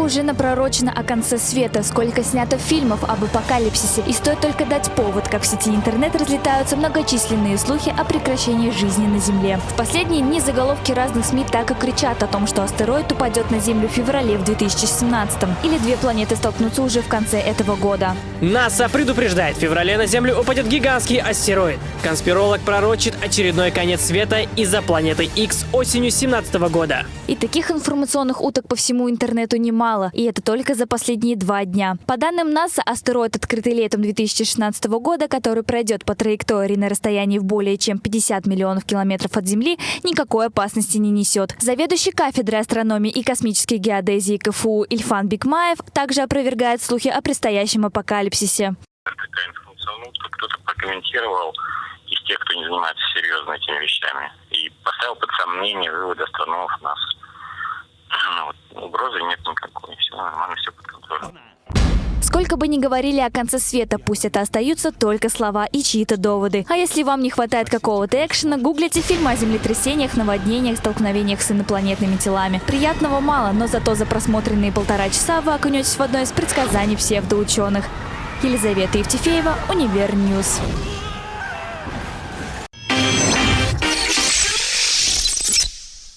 уже напророчено о конце света, сколько снято фильмов об апокалипсисе, и стоит только дать повод, как в сети интернет разлетаются многочисленные слухи о прекращении жизни на Земле. В последние дни заголовки разных СМИ так и кричат о том, что астероид упадет на Землю в феврале в 2017 или две планеты столкнутся уже в конце этого года. НАСА предупреждает, в феврале на Землю упадет гигантский астероид. Конспиролог пророчит очередной конец света из-за планеты X осенью 2017 года. И таких информационных уток по всему интернету немало, и это только за последние два дня. По данным НАСА, астероид, открытый летом 2016 года, который пройдет по траектории на расстоянии в более чем 50 миллионов километров от Земли, никакой опасности не несет. Заведующий кафедрой астрономии и космической геодезии КФУ Ильфан Бикмаев также опровергает слухи о предстоящем апокалипсисе. Кто-то прокомментировал из тех, кто не занимается серьезно этими вещами, и поставил под сомнение выводы астрономов нас. Угрозы нет никакой, все нормально, все под контролем. Сколько бы ни говорили о конце света, пусть это остаются только слова и чьи-то доводы. А если вам не хватает какого-то экшена, гуглите фильмы о землетрясениях, наводнениях, столкновениях с инопланетными телами. Приятного мало, но зато за просмотренные полтора часа вы окунетесь в одно из предсказаний псевдоученых. Елизавета Евтефеева, Univer News.